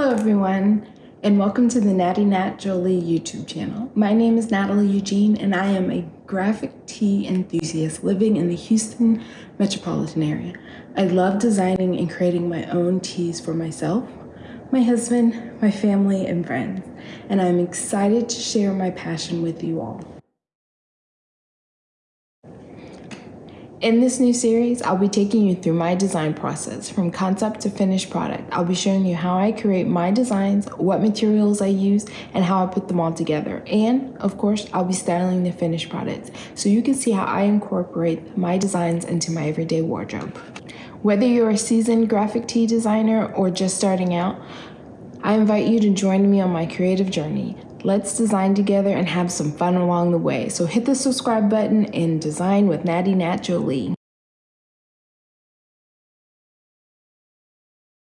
Hello everyone and welcome to the Natty Nat Jolie YouTube channel. My name is Natalie Eugene and I am a graphic tee enthusiast living in the Houston metropolitan area. I love designing and creating my own tees for myself, my husband, my family, and friends, and I'm excited to share my passion with you all. In this new series, I'll be taking you through my design process from concept to finished product. I'll be showing you how I create my designs, what materials I use, and how I put them all together. And of course, I'll be styling the finished products so you can see how I incorporate my designs into my everyday wardrobe. Whether you're a seasoned graphic tee designer or just starting out, I invite you to join me on my creative journey. Let's design together and have some fun along the way. So hit the subscribe button and design with Natty Nat Jolie.